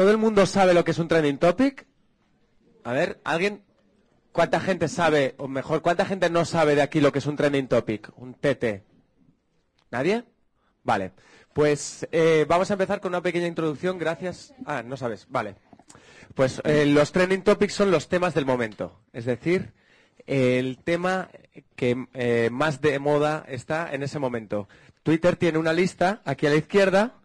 ¿Todo el mundo sabe lo que es un trending topic? A ver, ¿alguien? ¿Cuánta gente sabe, o mejor, cuánta gente no sabe de aquí lo que es un trending topic? Un TT. ¿Nadie? Vale. Pues eh, vamos a empezar con una pequeña introducción. Gracias. Ah, no sabes. Vale. Pues eh, los trending topics son los temas del momento. Es decir, el tema que eh, más de moda está en ese momento. Twitter tiene una lista aquí a la izquierda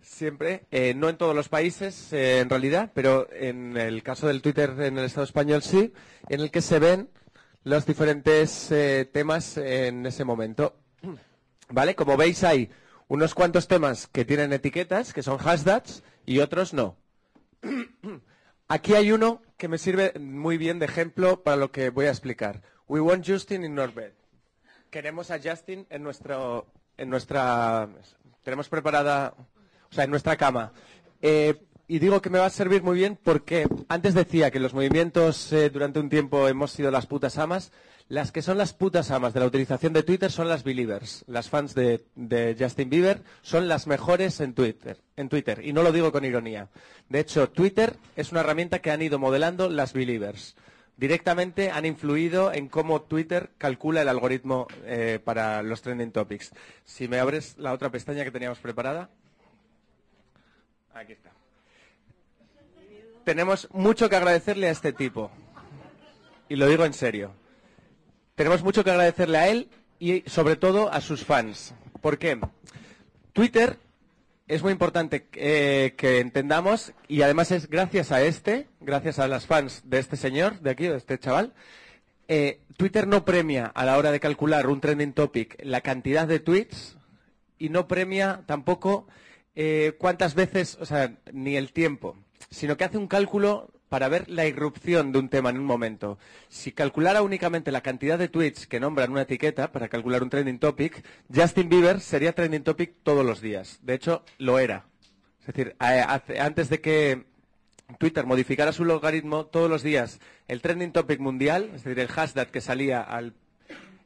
Siempre, eh, no en todos los países eh, en realidad, pero en el caso del Twitter en el Estado español sí, en el que se ven los diferentes eh, temas en ese momento. ¿Vale? Como veis hay unos cuantos temas que tienen etiquetas, que son hashtags, y otros no. Aquí hay uno que me sirve muy bien de ejemplo para lo que voy a explicar. We want Justin in bed. Queremos a Justin en nuestro, en nuestra, tenemos preparada o sea, en nuestra cama. Eh, y digo que me va a servir muy bien porque antes decía que los movimientos eh, durante un tiempo hemos sido las putas amas. Las que son las putas amas de la utilización de Twitter son las believers. Las fans de, Justin Bieber son las mejores en Twitter, en Twitter. Y no lo digo con ironía. De hecho, Twitter es una herramienta que han ido modelando las believers. Directamente han influido en cómo Twitter calcula el algoritmo eh, para los trending topics. Si me abres la otra pestaña que teníamos preparada. Tenemos mucho que agradecerle a este tipo. Y lo digo en serio. Tenemos mucho que agradecerle a él y sobre todo a sus fans. ¿Por qué? Twitter es muy importante eh, que entendamos y además es gracias a este, gracias a las fans de este señor, de aquí, de este chaval, eh, Twitter no premia a la hora de calcular un trending topic la cantidad de tweets y no premia tampoco eh, cuántas veces, o sea, ni el tiempo, sino que hace un cálculo para ver la irrupción de un tema en un momento. Si calculara únicamente la cantidad de tweets que nombran una etiqueta para calcular un trending topic, Justin Bieber sería trending topic todos los días. De hecho, lo era. Es decir, antes de que Twitter modificara su logaritmo, todos los días el trending topic mundial, es decir, el hashtag que salía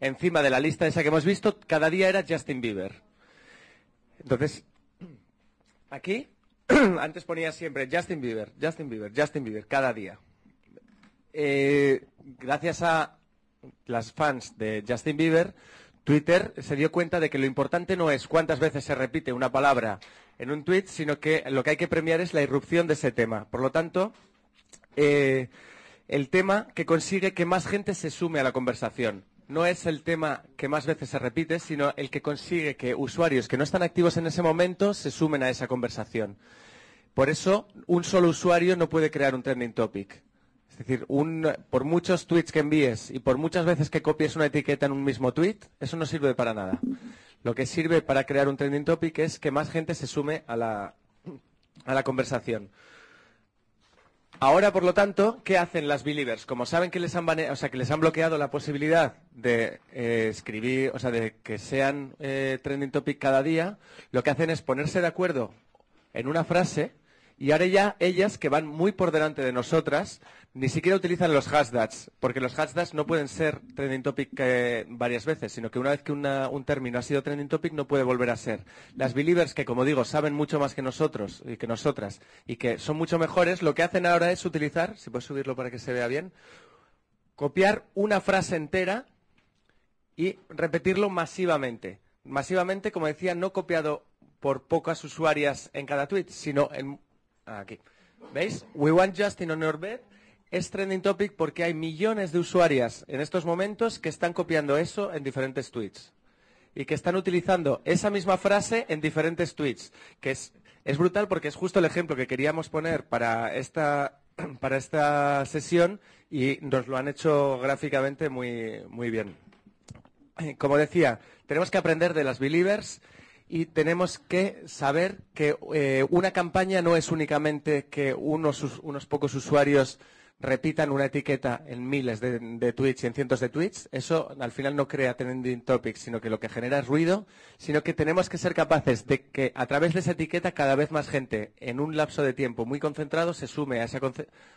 encima de la lista esa que hemos visto, cada día era Justin Bieber. Entonces, Aquí, antes ponía siempre Justin Bieber, Justin Bieber, Justin Bieber, cada día. Eh, gracias a las fans de Justin Bieber, Twitter se dio cuenta de que lo importante no es cuántas veces se repite una palabra en un tweet, sino que lo que hay que premiar es la irrupción de ese tema. Por lo tanto, eh, el tema que consigue que más gente se sume a la conversación no es el tema que más veces se repite, sino el que consigue que usuarios que no están activos en ese momento se sumen a esa conversación. Por eso, un solo usuario no puede crear un trending topic. Es decir, por muchos tweets que envíes y por muchas veces que copies una etiqueta en un mismo tweet, eso no sirve para nada. Lo que sirve para crear un trending topic es que más gente se sume a la, a la conversación. Ahora, por lo tanto, ¿qué hacen las believers? Como saben que les han, que les han bloqueado la posibilidad de eh, escribir, o sea, de que sean eh, trending topic cada día, lo que hacen es ponerse de acuerdo en una frase y ahora ya ellas, que van muy por delante de nosotras, ni siquiera utilizan los hashtags, porque los hashtags no pueden ser trending topic eh, varias veces, sino que una vez que un término ha sido trending topic no puede volver a ser. Las believers, que como digo, saben mucho más que nosotros y que nosotras, y que son mucho mejores, lo que hacen ahora es utilizar, si puedes subirlo para que se vea bien, copiar una frase entera y repetirlo masivamente. Masivamente, como decía, no copiado por pocas usuarias en cada tweet, sino en Aquí. ¿Veis? We want Justin on your bed es trending topic porque hay millones de usuarias en estos momentos que están copiando eso en diferentes tweets y que están utilizando esa misma frase en diferentes tweets, que es, es brutal porque es justo el ejemplo que queríamos poner para esta, para esta sesión y nos lo han hecho gráficamente muy, muy bien. Como decía, tenemos que aprender de las believers y tenemos que saber que eh, una campaña no es únicamente que unos, unos, pocos usuarios repitan una etiqueta en miles de, tweets y en cientos de tweets. Eso al final no crea trending topics, sino que lo que genera es ruido, sino que tenemos que ser capaces de que a través de esa etiqueta cada vez más gente en un lapso de tiempo muy concentrado se sume a esa,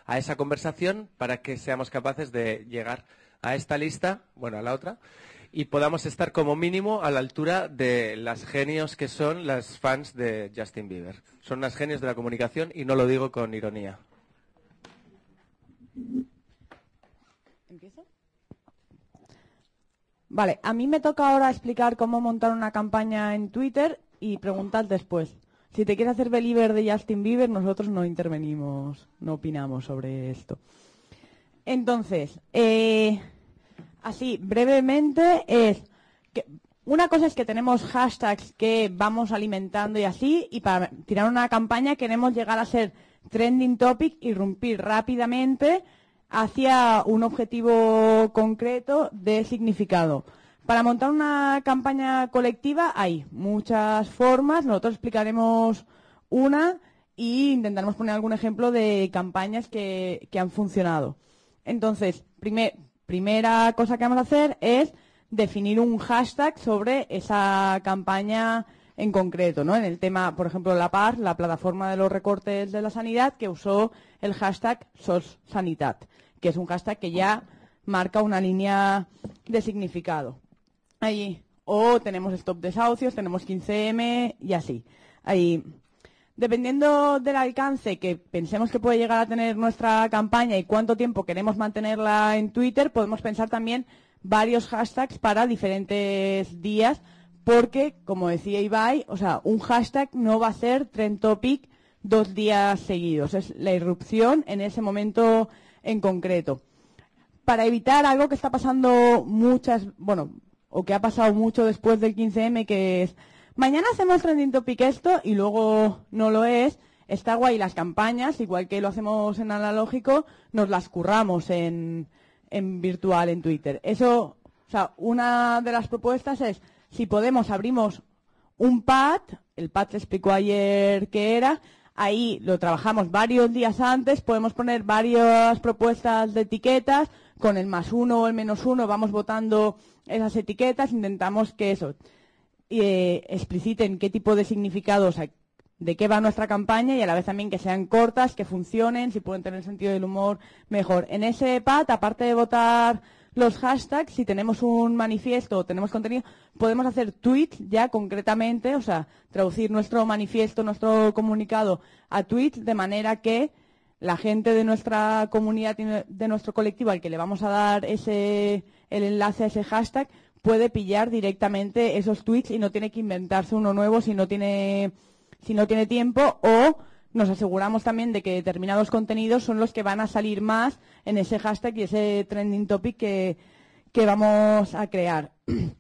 a esa conversación para que seamos capaces de llegar a esta lista, bueno, a la otra, y podamos estar como mínimo a la altura de las genios que son las fans de Justin Bieber. Son unas genios de la comunicación y no lo digo con ironía. ¿Empiezo? Vale, a mí me toca ahora explicar cómo montar una campaña en Twitter y preguntar después. Si te quieres hacer believer de Justin Bieber, nosotros no intervenimos, no opinamos sobre esto. Entonces, eh, así, brevemente, es que una cosa es que tenemos hashtags que vamos alimentando y así, y para tirar una campaña queremos llegar a ser trending topic y romper rápidamente hacia un objetivo concreto de significado. Para montar una campaña colectiva hay muchas formas, nosotros explicaremos una e intentaremos poner algún ejemplo de campañas que, han funcionado. Entonces, primera cosa que vamos a hacer es definir un hashtag sobre esa campaña en concreto, ¿no? En el tema, por ejemplo, la PAR, la plataforma de los recortes de la sanidad, que usó el hashtag SOSSanitat, que es un hashtag que ya marca una línea de significado. Ahí. O tenemos stop desahucios, tenemos 15M y así. Ahí. Dependiendo del alcance que pensemos que puede llegar a tener nuestra campaña y cuánto tiempo queremos mantenerla en Twitter, podemos pensar también varios hashtags para diferentes días porque, como decía Ibai, o sea, un hashtag no va a ser trend topic dos días seguidos. Es la irrupción en ese momento en concreto. Para evitar algo que está pasando muchas, bueno, o que ha pasado mucho después del 15M, que es, mañana hacemos trending topic esto y luego no lo es, está guay las campañas, igual que lo hacemos en analógico, nos las curramos en, virtual, en Twitter. Eso, o sea, una de las propuestas es, si podemos, abrimos un pad, el pad te explicó ayer qué era, ahí lo trabajamos varios días antes, podemos poner varias propuestas de etiquetas, con el más uno o el menos uno vamos votando esas etiquetas, intentamos que eso eh, expliciten qué tipo de significados, de qué va nuestra campaña y a la vez también que sean cortas, que funcionen, si pueden tener sentido del humor, mejor. En ese pad, aparte de votar los hashtags, si tenemos un manifiesto o tenemos contenido, podemos hacer tweets ya concretamente, o sea, traducir nuestro manifiesto, nuestro comunicado a tweets de manera que la gente de nuestra comunidad de nuestro colectivo al que le vamos a dar ese, el enlace a ese hashtag puede pillar directamente esos tweets y no tiene que inventarse uno nuevo si no tiene, si no tiene tiempo o nos aseguramos también de que determinados contenidos son los que van a salir más en ese hashtag y ese trending topic que, vamos a crear.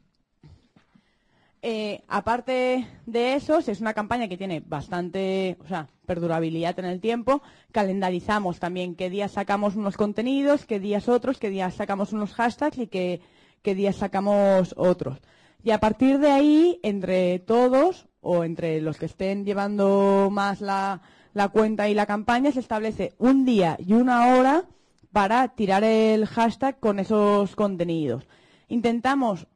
Eh, aparte de eso, es una campaña que tiene bastante, o sea, perdurabilidad en el tiempo, calendarizamos también qué días sacamos unos contenidos, qué días otros, qué días sacamos unos hashtags y qué, qué días sacamos otros. Y a partir de ahí, entre todos, o entre los que estén llevando más la, la cuenta y la campaña, se establece un día y una hora para tirar el hashtag con esos contenidos. Intentamos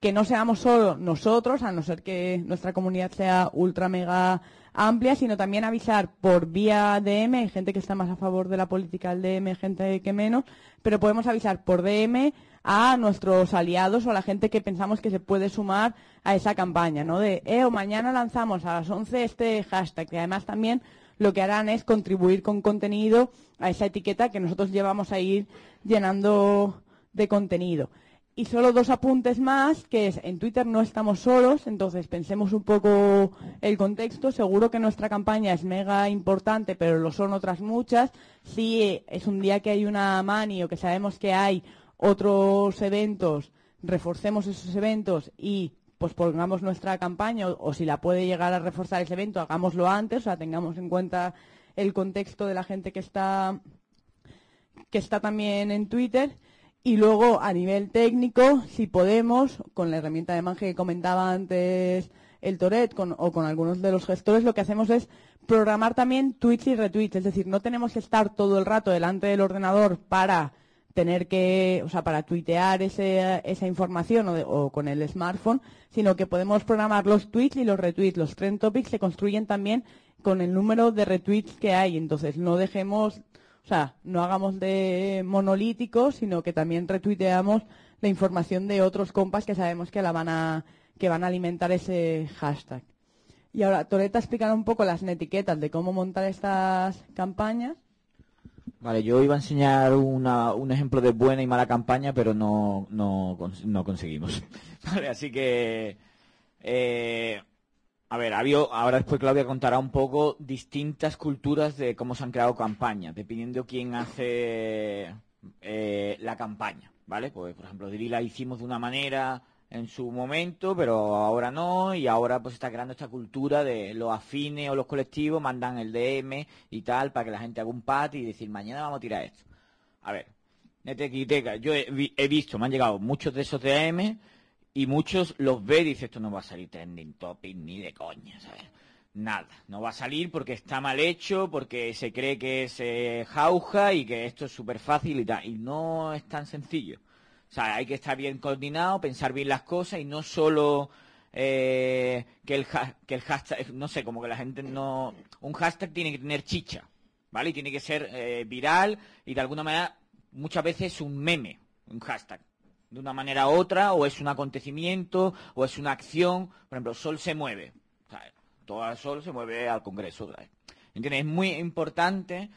que no seamos solo nosotros, a no ser que nuestra comunidad sea ultra mega amplia, sino también avisar por vía DM, gente que está más a favor de la política del DM, gente que menos, pero podemos avisar por DM a nuestros aliados o a la gente que pensamos que se puede sumar a esa campaña, ¿no? De, eh, o mañana lanzamos a las 11 este hashtag, que además también lo que harán es contribuir con contenido a esa etiqueta que nosotros llevamos a ir llenando de contenido. Y solo dos apuntes más, que es, en Twitter no estamos solos, entonces pensemos un poco el contexto. Seguro que nuestra campaña es mega importante, pero lo son otras muchas. Si es un día que hay una mani o que sabemos que hay otros eventos, reforcemos esos eventos y pues pongamos nuestra campaña o, si la puede llegar a reforzar ese evento, hagámoslo antes, o sea, tengamos en cuenta el contexto de la gente que está que está también en Twitter. Y luego a nivel técnico, si podemos, con la herramienta de Mange que comentaba antes el Toret o con algunos de los gestores, lo que hacemos es programar también tweets y retweets, es decir, no tenemos que estar todo el rato delante del ordenador para tener que, o sea, para tuitear esa información o, con el smartphone, sino que podemos programar los tweets y los retweets. Los trend topics se construyen también con el número de retweets que hay. Entonces, no dejemos, o sea, no hagamos de monolíticos, sino que también retuiteamos la información de otros compas que sabemos que la van a, que van a alimentar ese hashtag. Y ahora, Toreta explicará un poco las etiquetas de cómo montar estas campañas. Vale, yo iba a enseñar una, un ejemplo de buena y mala campaña, pero no, no, no conseguimos. Vale, así que eh, a ver, ahora después Claudia contará un poco distintas culturas de cómo se han creado campañas, dependiendo quién hace eh, la campaña, ¿vale? Pues, por ejemplo, Diri la hicimos de una manera en su momento, pero ahora no, y ahora pues está creando esta cultura de los afines o los colectivos mandan el DM y tal para que la gente haga un pat y decir, mañana vamos a tirar esto. A ver, Netequiteca, yo he, he visto, me han llegado muchos de esos DM y muchos los ve y dicen, esto no va a salir trending topic ni de coña, ¿sabes? Nada, no va a salir porque está mal hecho, porque se cree que es eh, jauja y que esto es súper fácil y tal. Y no es tan sencillo. O sea, hay que estar bien coordinado, pensar bien las cosas y no solo eh, que, el que el hashtag, no sé, como que la gente no... Un hashtag tiene que tener chicha, ¿vale? Y tiene que ser eh, viral y de alguna manera muchas veces es un meme, un hashtag de una manera u otra, o es un acontecimiento, o es una acción. Por ejemplo, Sol se mueve. Todo el Sol se mueve al Congreso. ¿Entiendes? Es muy importante,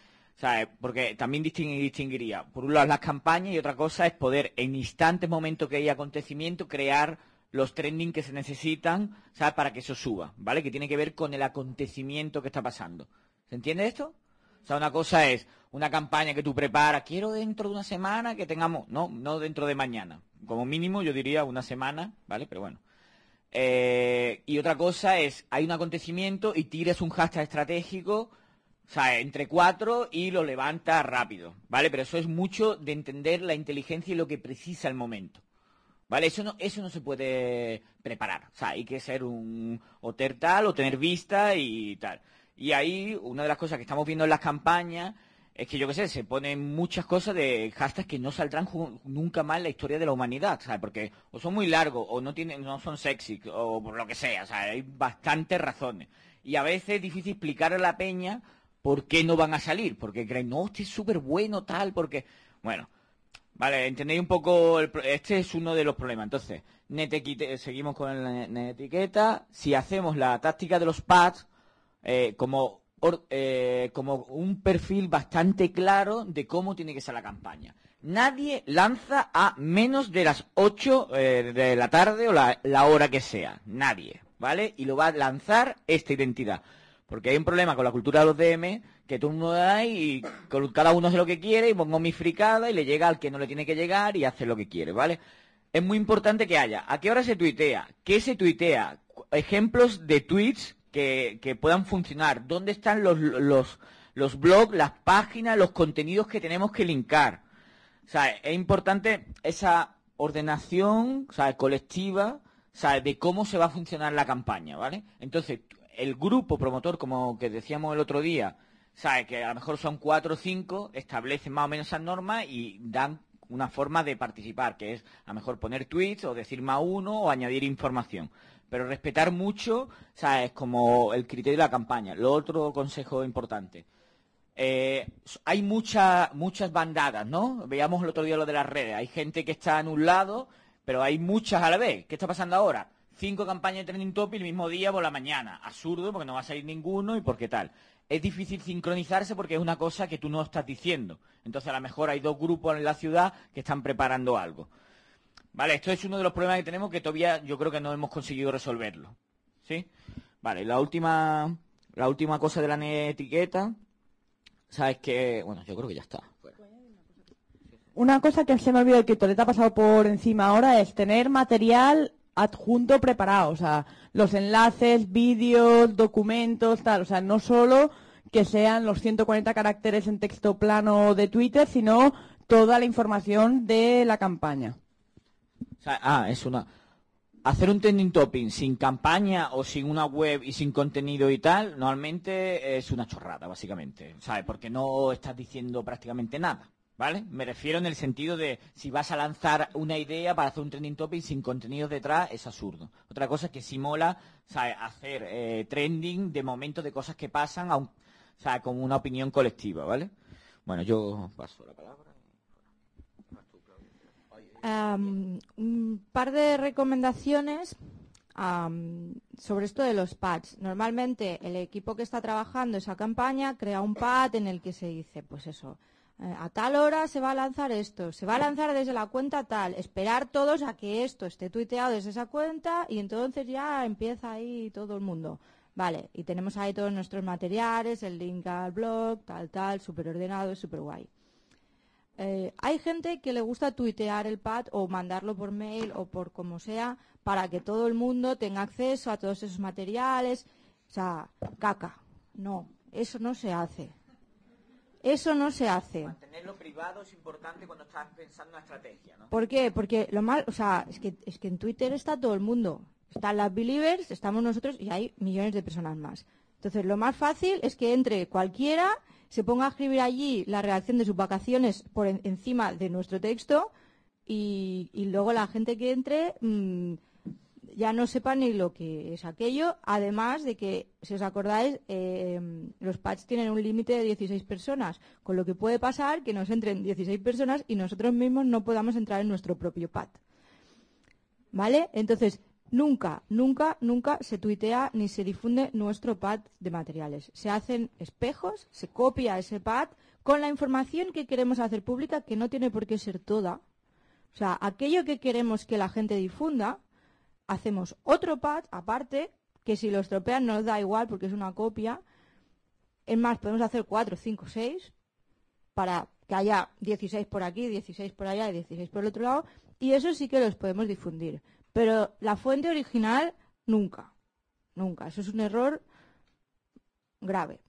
porque también distinguiría, por un lado, las campañas y otra cosa es poder, en instantes, momentos que hay acontecimiento, crear los trending que se necesitan. Para que eso suba, ¿vale? Que tiene que ver con el acontecimiento que está pasando. ¿Se entiende esto? O sea, una cosa es una campaña que tú preparas, quiero dentro de una semana que tengamos, no, no dentro de mañana. Como mínimo yo diría una semana, ¿vale? Pero bueno. Eh, y otra cosa es, hay un acontecimiento y tiras un hashtag estratégico, o sea, entre cuatro y lo levantas rápido, ¿vale? Pero eso es mucho de entender la inteligencia y lo que precisa el momento. ¿Vale? Eso no, eso no se puede preparar. O sea, hay que ser un o tal o tener vista y tal. Y ahí, una de las cosas que estamos viendo en las campañas es que, yo qué sé, se ponen muchas cosas de hashtags que no saldrán nunca más en la historia de la humanidad, ¿sabes? Porque o son muy largos, o no, tienen, no son sexy, o por lo que sea, o sea, hay bastantes razones. Y a veces es difícil explicar a la peña por qué no van a salir, porque creen, no, este es súper bueno, tal, porque... Bueno, Vale, entendéis un poco, este es uno de los problemas. Entonces, seguimos con la etiqueta. Si hacemos la táctica de los pads, eh, como, eh, como un perfil bastante claro de cómo tiene que ser la campaña. Nadie lanza a menos de las 8 eh, de la tarde o la, hora que sea. Nadie, ¿vale? Y lo va a lanzar esta identidad. Porque hay un problema con la cultura de los DM, que tú no da y cada uno hace lo que quiere y pongo mi fricada y le llega al que no le tiene que llegar y hace lo que quiere, ¿vale? Es muy importante que haya. ¿A qué hora se tuitea? ¿Qué se tuitea? Ejemplos de tweets que, puedan funcionar, dónde están los, los, los blogs, las páginas, los contenidos que tenemos que linkar. O sea, es importante esa ordenación o colectiva o de cómo se va a funcionar la campaña, ¿vale? Entonces, el grupo promotor, como que decíamos el otro día, sabe que a lo mejor son cuatro o cinco, establecen más o menos esas normas y dan una forma de participar, que es a lo mejor poner tweets o decir más uno o añadir información pero respetar mucho, o sea, es como el criterio de la campaña. Lo otro consejo importante. Eh, hay muchas muchas bandadas, ¿no? Veíamos el otro día lo de las redes. Hay gente que está en un lado, pero hay muchas a la vez. ¿Qué está pasando ahora? Cinco campañas de trending topic el mismo día por la mañana. Absurdo, porque no va a salir ninguno y porque tal. Es difícil sincronizarse porque es una cosa que tú no estás diciendo. Entonces, a lo mejor hay dos grupos en la ciudad que están preparando algo. Vale, esto es uno de los problemas que tenemos que todavía yo creo que no hemos conseguido resolverlo. ¿Sí? Vale, la última, la última cosa de la etiqueta, sabes que, bueno, yo creo que ya está. Una cosa que se me ha olvidado que Toleta ha pasado por encima ahora es tener material adjunto preparado, o sea, los enlaces, vídeos, documentos, tal, o sea, no solo que sean los 140 caracteres en texto plano de Twitter, sino toda la información de la campaña ah, es una... Hacer un trending topping sin campaña o sin una web y sin contenido y tal, normalmente es una chorrada, básicamente, ¿sabes? Porque no estás diciendo prácticamente nada, ¿vale? Me refiero en el sentido de si vas a lanzar una idea para hacer un trending topic sin contenido detrás, es absurdo. Otra cosa es que si mola, ¿sabes? Hacer eh, trending de momentos de cosas que pasan. Como una opinión colectiva, ¿vale? Bueno, yo paso la palabra. am, un par de recomendaciones am, sobre esto de los pads. Normalmente el equipo que está trabajando esa campaña crea un pad en el que se dice, pues eso, a tal hora se va a lanzar esto, se va a lanzar desde la cuenta tal, esperar todos a que esto esté tuiteado desde esa cuenta y entonces ya empieza ahí todo el mundo. Vale, y tenemos ahí todos nuestros materiales, el link al blog, tal, tal, súper ordenado, súper guay. Eh, hay gente que le gusta tuitear el pad o mandarlo por mail o por como sea para que todo el mundo tenga acceso a todos esos materiales. O sea, caca. No, eso no se hace. Eso no se hace. Mantenerlo privado es importante cuando estás pensando en una estrategia, ¿no? ¿Por qué? Porque lo mal, o sea, es que, es que en Twitter está todo el mundo. Están las believers, estamos nosotros y hay millones de personas más. Entonces, lo más fácil es que entre cualquiera, se ponga a escribir allí la redacción de sus vacaciones por en- encima de nuestro texto y, y luego la gente que entre mm, ya no sepa ni lo que es aquello. Además de que, si os acordáis, eh, los patches tienen un límite de 16 personas, con lo que puede pasar que nos entren 16 personas y nosotros mismos no podamos entrar en nuestro propio pad. ¿Vale? Entonces, nunca, nunca, nunca se tuitea ni se difunde nuestro pad de materiales. Se hacen espejos, se copia ese pad con la información que queremos hacer pública, que no tiene por qué ser toda. O sea, aquello que queremos que la gente difunda, hacemos otro pad aparte, que si lo estropean nos da igual porque es una copia. Es más, podemos hacer 4, 5, 6 para que haya 16 por aquí, 16 por allá y 16 por el otro lado. Y eso sí que los podemos difundir. Pero la fuente original, nunca. Nunca. Eso es un error grave.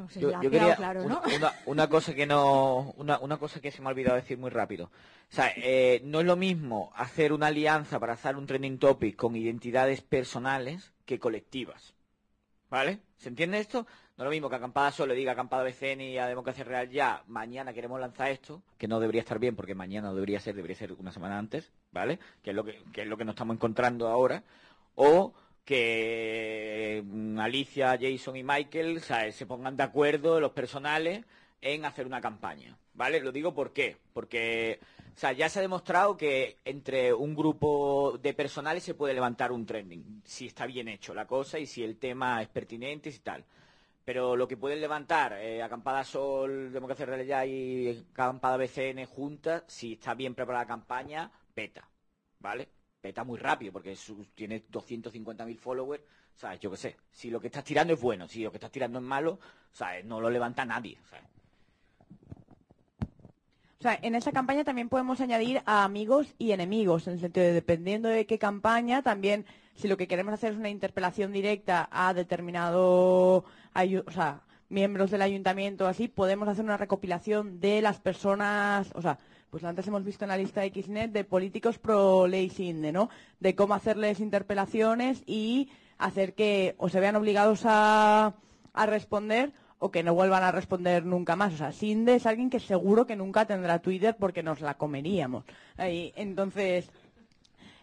No sé si Yo, ha yo quedado quería claro, una, una- una cosa que no una, una cosa que se me ha olvidado decir muy rápido. O sea, eh, no es lo mismo hacer una alianza para hacer un trending topic con identidades personales que colectivas. ¿Vale? ¿Se entiende esto? No es lo mismo que Acampada solo diga Acampada BCN y a Democracia Real ya, mañana queremos lanzar esto, que no debería estar bien porque mañana no debería ser, debería ser una semana antes, ¿vale? Que es lo que, que es lo que nos estamos encontrando ahora. O que mm, Alicia, Jason y Michael se pongan de acuerdo los personales en hacer una campaña, ¿vale? Lo digo porque sea, ya se ha demostrado que entre un grupo de personales se puede levantar un trending, si está bien hecho la cosa y si el tema es pertinente y tal. Pero lo que pueden levantar eh, Acampada Sol, Democracia Real Ya y Acampada BCN juntas, si está bien preparada la campaña, peta, ¿vale? Peta muy rápido porque su- tiene 250.000 followers, ¿sabes? Yo qué sé. Si lo que estás tirando es bueno, si lo que estás tirando es malo, ¿sabes? No lo levanta nadie. O sea, en esa campaña también podemos añadir a amigos y enemigos, en el sentido de dependiendo de qué campaña, también si lo que queremos hacer es una interpelación directa a determinado o sea, miembros del ayuntamiento así, podemos hacer una recopilación de las personas, o sea, pues antes hemos visto en la lista de Xnet de políticos pro ley Sinde, ¿no? De cómo hacerles interpelaciones y hacer que o se vean obligados a, responder o que no vuelvan a responder nunca más. O sea, Sinde es alguien que seguro que nunca tendrá Twitter porque nos la comeríamos. Ahí, entonces,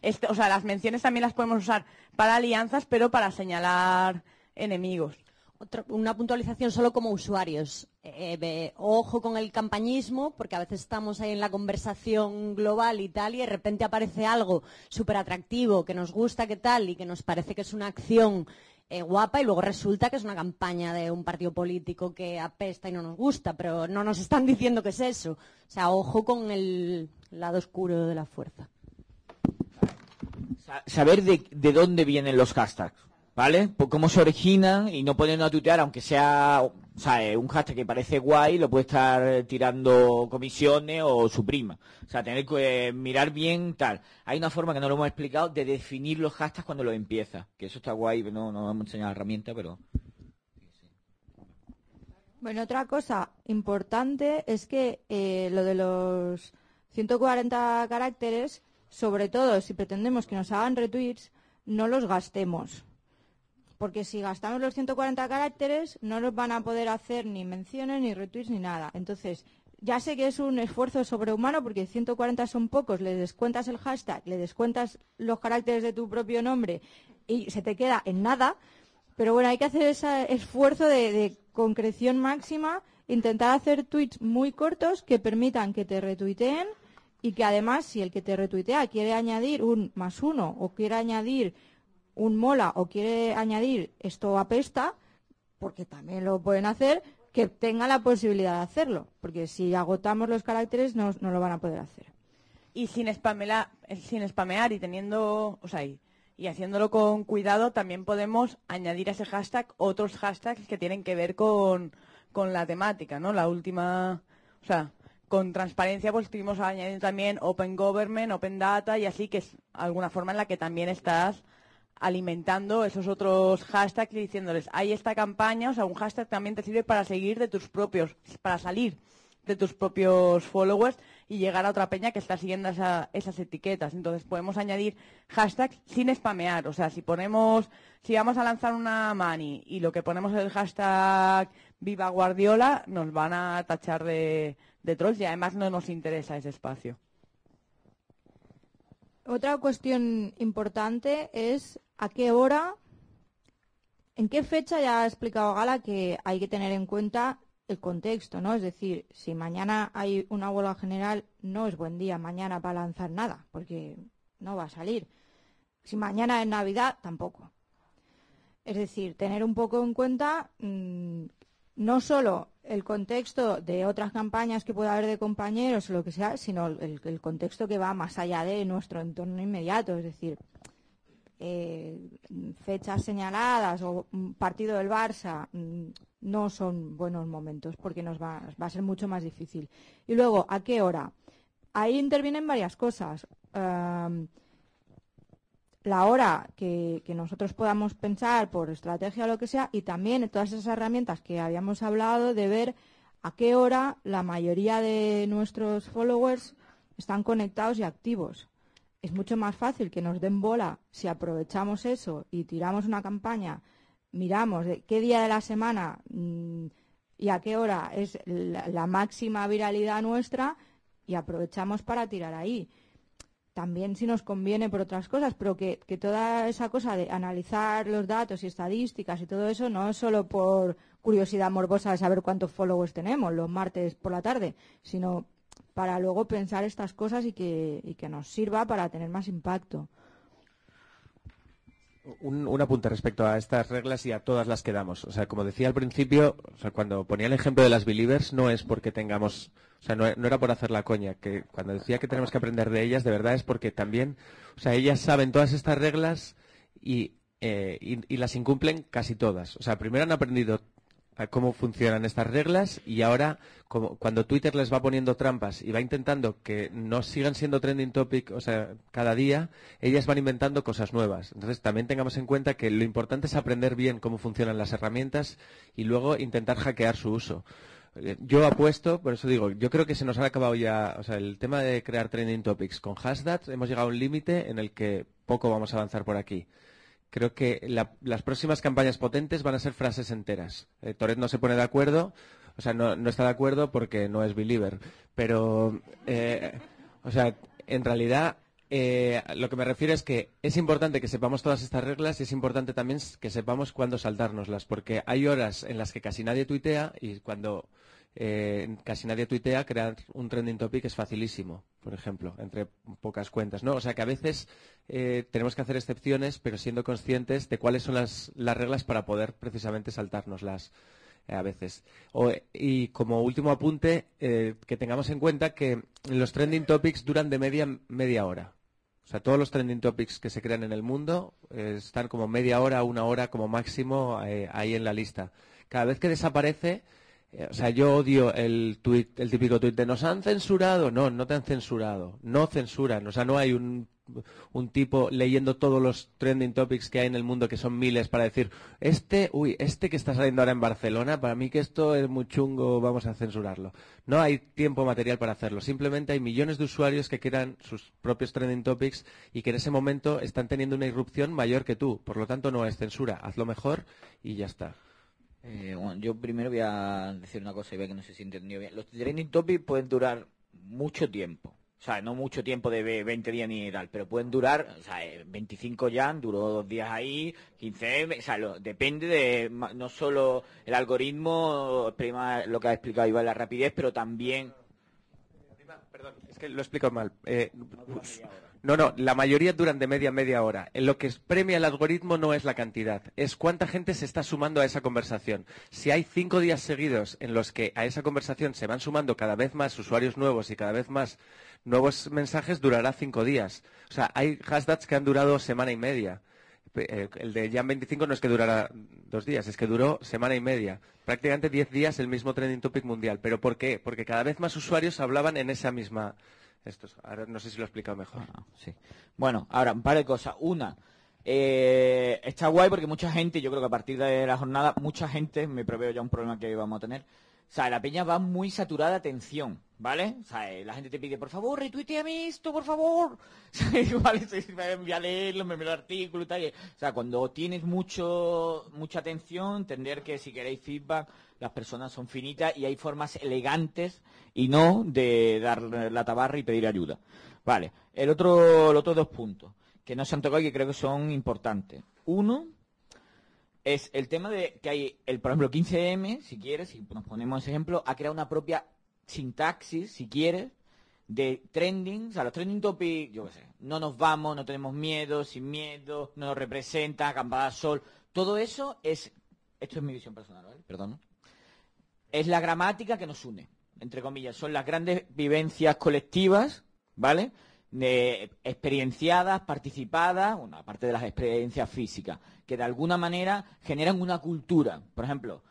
este, o sea, las menciones también las podemos usar para alianzas, pero para señalar enemigos. Otra- una puntualización solo como usuarios. Eh, ve- ojo con el campañismo, porque a veces estamos ahí en la conversación global y tal, y de repente aparece algo súper atractivo, que nos gusta, que tal, y que nos parece que es una acción eh, guapa, y luego resulta que es una campaña de un partido político que apesta y no nos gusta, pero no nos están diciendo que es eso. O sea, ojo con el lado oscuro de la fuerza. Sa- saber de, de dónde vienen los hashtags, ¿vale? Por cómo se originan y no ponernos a tuitear, aunque sea o sea, eh, un hashtag que parece guay, lo puede estar tirando comisiones o su prima. O sea, tener que eh, mirar bien tal. Hay una forma que no lo hemos explicado de definir los hashtags cuando los empieza. Que eso está guay, no, no hemos enseñado la herramienta, pero... Bueno, otra cosa importante es que eh, lo de los 140 caracteres, sobre todo si pretendemos que nos hagan retweets, no los gastemos. Porque si gastamos los 140 caracteres, no nos van a poder hacer ni menciones, ni retweets, ni nada. Entonces, ya sé que es un esfuerzo sobrehumano porque 140 son pocos, le descuentas el hashtag, le descuentas los caracteres de tu propio nombre y se te queda en nada. Pero bueno, hay que hacer ese esfuerzo de, de concreción máxima, intentar hacer tweets muy cortos que permitan que te retuiteen y que además si el que te retuitea quiere añadir un más uno o quiere añadir un mola o quiere añadir esto apesta, porque también lo pueden hacer, que tenga la posibilidad de hacerlo, porque si agotamos los caracteres no, no lo van a poder hacer. Y sin, spamela- sin spamear y teniendo, o sea, y, y haciéndolo con cuidado, también podemos añadir a ese hashtag otros hashtags que tienen que ver con, con la temática, ¿no? La última, o sea, con transparencia pues estuvimos añadiendo también Open Government, Open Data y así, que es alguna forma en la que también estás alimentando esos otros hashtags y diciéndoles, hay esta campaña, o sea, un hashtag también te sirve para seguir de tus propios, para salir de tus propios followers y llegar a otra peña que está siguiendo esa- esas etiquetas. Entonces podemos añadir hashtags sin spamear. O sea, si ponemos, si vamos a lanzar una mani y lo que ponemos es el hashtag Viva Guardiola, nos van a tachar de, de trolls y además no nos interesa ese espacio. Otra cuestión importante es a qué hora, en qué fecha ya ha explicado Gala que hay que tener en cuenta el contexto, ¿no? Es decir, si mañana hay una huelga general, no es buen día mañana para lanzar nada, porque no va a salir. Si mañana es Navidad, tampoco. Es decir, tener un poco en cuenta mm, no solo el contexto de otras campañas que pueda haber de compañeros o lo que sea, sino el, el contexto que va más allá de nuestro entorno inmediato. Es decir, eh, fechas señaladas o un partido del Barça mm, no son buenos momentos porque nos va, va a ser mucho más difícil. Y luego, ¿a qué hora? Ahí intervienen varias cosas. Am, la hora que, que nosotros podamos pensar por estrategia o lo que sea y también todas esas herramientas que habíamos hablado de ver a qué hora la mayoría de nuestros followers están conectados y activos. Es mucho más fácil que nos den bola si aprovechamos eso y tiramos una campaña, miramos de qué día de la semana mm, y a qué hora es la, máxima viralidad nuestra y aprovechamos para tirar ahí. También si nos conviene por otras cosas, pero que, que toda esa cosa de analizar los datos y estadísticas y todo eso no es solo por curiosidad morbosa de saber cuántos followers tenemos los martes por la tarde, sino para luego pensar estas cosas y que, y que nos sirva para tener más impacto. Un, un apunte respecto a estas reglas y a todas las que damos. O sea, como decía al principio, o sea, cuando ponía el ejemplo de las believers, no es porque tengamos, o sea, no, era por hacer la coña, que cuando decía que tenemos que aprender de ellas, de verdad es porque también, o sea, ellas saben todas estas reglas y, eh, y, y las incumplen casi todas. O sea, primero han aprendido cómo funcionan estas reglas y ahora como cuando Twitter les va poniendo trampas y va intentando que no sigan siendo trending topic, o sea, cada día, ellas van inventando cosas nuevas. Entonces también tengamos en cuenta que lo importante es aprender bien cómo funcionan las herramientas y luego intentar hackear su uso. Eh, Yo apuesto, por eso digo, yo creo que se nos ha acabado ya, o sea, el tema de crear trending topics con hashtags, hemos llegado a un límite en el que poco vamos a avanzar por aquí. Creo que la- las próximas campañas potentes van a ser frases enteras. Eh, Toret no se pone de acuerdo, o sea, no, está de acuerdo porque no es believer. Pero, eh, o sea, en realidad, eh, lo que me refiero es que es importante que sepamos todas estas reglas y es importante también que sepamos cuándo saltárnoslas, porque hay horas en las que casi nadie tuitea y cuando eh, casi nadie tuitea, crear un trending topic es facilísimo, por ejemplo, entre pocas cuentas, ¿no? O sea que a veces eh, tenemos que hacer excepciones, pero siendo conscientes de cuáles son las, las reglas para poder precisamente saltárnoslas eh, a veces. O, y como último apunte, eh, que tengamos en cuenta que los trending topics duran de media media hora. O sea, todos los trending topics que se crean en el mundo eh, están como media hora, una hora como máximo eh, ahí en la lista. Cada vez que desaparece, o sea, yo odio el tuit, el típico tuit de nos han censurado. No, no te han censurado. No censuran. O sea, no hay un, tipo leyendo todos los trending topics que hay en el mundo, que son miles, para decir, este, uy, este que está saliendo ahora en Barcelona, para mí que esto es muy chungo, vamos a censurarlo. No hay tiempo material para hacerlo. Simplemente hay millones de usuarios que crean sus propios trending topics y que en ese momento están teniendo una irrupción mayor que tú. Por lo tanto, no es censura. Hazlo mejor y ya está. Eh, bueno, yo primero voy a decir una cosa y veo que no sé si entendió bien. Los trending topics pueden durar mucho tiempo. O sea, no mucho tiempo de ve- 20 días ni tal, pero pueden durar, o sea, eh, 25 ya, duró dos días ahí, 15, o sea, lo- depende de no solo el algoritmo, prima lo que ha explicado Iván, la rapidez, pero también Perdón, es que lo he explicado mal. Eh, no, no, la mayoría duran de media a media hora. En lo que premia el algoritmo no es la cantidad, es cuánta gente se está sumando a esa conversación. Si hay cinco días seguidos en los que a esa conversación se van sumando cada vez más usuarios nuevos y cada vez más nuevos mensajes, durará cinco días. O sea, hay hashtags que han durado semana y media. Eh, el de Jan 25 no es que durara dos días, es que duró semana y media. Prácticamente diez días el mismo trending topic mundial. ¿Pero por qué? Porque cada vez más usuarios hablaban en esa misma... Esto, ahora no sé si lo he explicado mejor. Ah, sí. Bueno, ahora, un par de cosas. Una, eh, está guay porque mucha gente, yo creo que a partir de la jornada, mucha gente, me preveo ya un problema que vamos a tener, o sea, la peña va muy saturada de atención, ¿vale? O sea, eh, la gente te pide, por favor, retuiteame esto, por favor. Igual me voy a leerlo, me el artículo y tal. O sea, cuando tienes mucho, mucha atención, entender que si queréis feedback, las personas son finitas y hay formas elegantes y no de dar la tabarra y pedir ayuda. Vale, el otro, los otros dos puntos que no se han tocado y que creo que son importantes. Uno, es el tema de que hay, el, por ejemplo, 15M, si quieres, si nos ponemos ese ejemplo, ha creado una propia sintaxis, si quieres, de trending, o sea, los trending topics, yo qué sé, no nos vamos, no tenemos miedo, sin miedo, no nos representa, acampada sol, todo eso es, esto es mi visión personal, ¿vale? Perdón. Es la gramática que nos une, entre comillas, son las grandes vivencias colectivas, ¿vale? experienciadas, participadas, bueno, aparte de las experiencias físicas, que de alguna manera generan una cultura. Por ejemplo,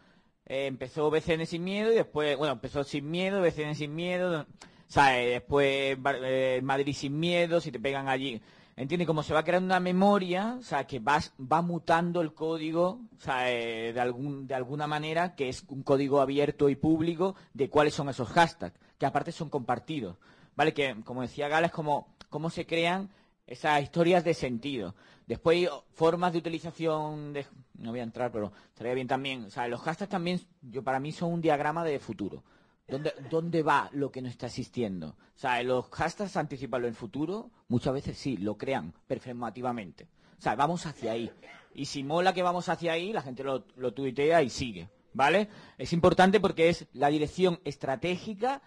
eh, empezó BCN sin miedo y después, bueno, empezó sin miedo, BCN sin miedo, ¿sabes? Después eh, Madrid sin miedo, si te pegan allí. ¿Entiendes? Como se va creando una memoria, o sea, que va, va mutando el código, o sea, eh, de, algún, de alguna manera, que es un código abierto y público de cuáles son esos hashtags, que aparte son compartidos. ¿vale? Que, como decía Gala, es como cómo se crean esas historias de sentido. Después formas de utilización de... No voy a entrar, pero estaría bien también. O sea, los hashtags también, yo para mí son un diagrama de futuro. ¿Dónde, ¿Dónde va lo que no está existiendo? O sea, los hashtags anticipan el futuro, muchas veces sí, lo crean performativamente. O sea, vamos hacia ahí. Y si mola que vamos hacia ahí, la gente lo, lo tuitea y sigue. ¿Vale? Es importante porque es la dirección estratégica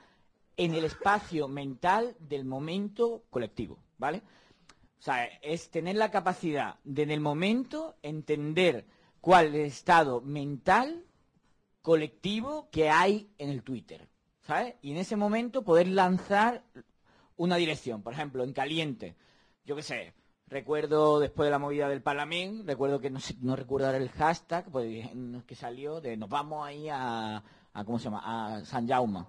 en el espacio mental del momento colectivo, ¿vale? O sea, es tener la capacidad de en el momento entender cuál es el estado mental colectivo que hay en el Twitter, ¿sabes? Y en ese momento poder lanzar una dirección, por ejemplo, en caliente, yo qué sé, recuerdo después de la movida del Parlamento, recuerdo que no, no recuerdo el hashtag pues, que salió de nos vamos ahí a, ¿cómo se llama? a San Jaume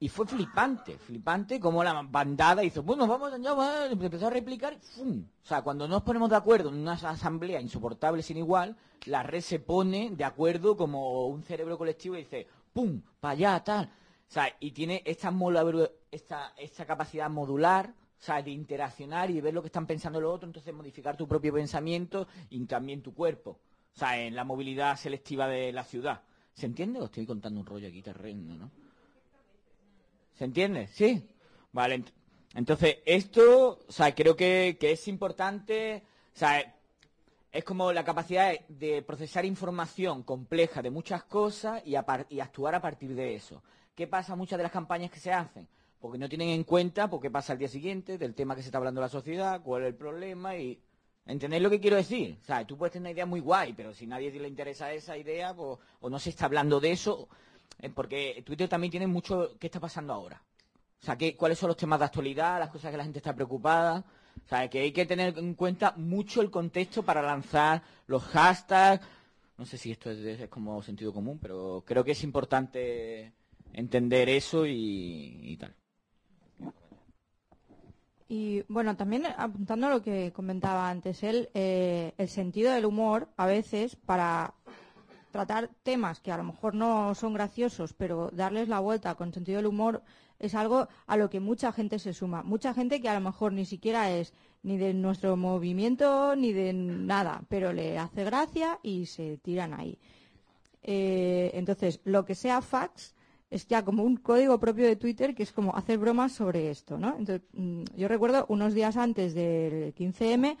y fue flipante, flipante como la bandada hizo, bueno, vamos allá, empezó a replicar, ¡fum! O sea, cuando nos ponemos de acuerdo en una asamblea insoportable sin igual, la red se pone de acuerdo como un cerebro colectivo y dice, ¡pum! para allá, tal. O sea, y tiene esta, esta, esta capacidad modular, o sea, de interaccionar y de ver lo que están pensando los otros, entonces modificar tu propio pensamiento y también tu cuerpo. O sea, en la movilidad selectiva de la ciudad. ¿Se entiende? Os estoy contando un rollo aquí terreno, ¿no? ¿Se entiende? ¿Sí? Vale. Entonces, esto, o sea, creo que, es importante, o sea, es como la capacidad de procesar información compleja de muchas cosas y, y, actuar a partir de eso. ¿Qué pasa muchas de las campañas que se hacen? Porque no tienen en cuenta por qué pasa al día siguiente, del tema que se está hablando la sociedad, cuál es el problema y... ¿Entendéis lo que quiero decir? O sea, tú puedes tener una idea muy guay, pero si nadie le interesa esa idea, pues, o no se está hablando de eso, porque Twitter también tiene mucho qué está pasando ahora. O sea, ¿qué, cuáles son los temas de actualidad, las cosas que la gente está preocupada. O sea, que hay que tener en cuenta mucho el contexto para lanzar los hashtags. No sé si esto es, como sentido común, pero creo que es importante entender eso y, tal. Y bueno, también apuntando a lo que comentaba antes él, eh, el sentido del humor a veces para tratar temas que a lo mejor no son graciosos, pero darles la vuelta con sentido del humor es algo a lo que mucha gente se suma. Mucha gente que a lo mejor ni siquiera es ni de nuestro movimiento ni de nada, pero le hace gracia y se tiran ahí. Eh, entonces, lo que sea fax es ya como un código propio de Twitter que es como hacer bromas sobre esto, ¿no? Entonces, mm, yo recuerdo unos días antes del 15M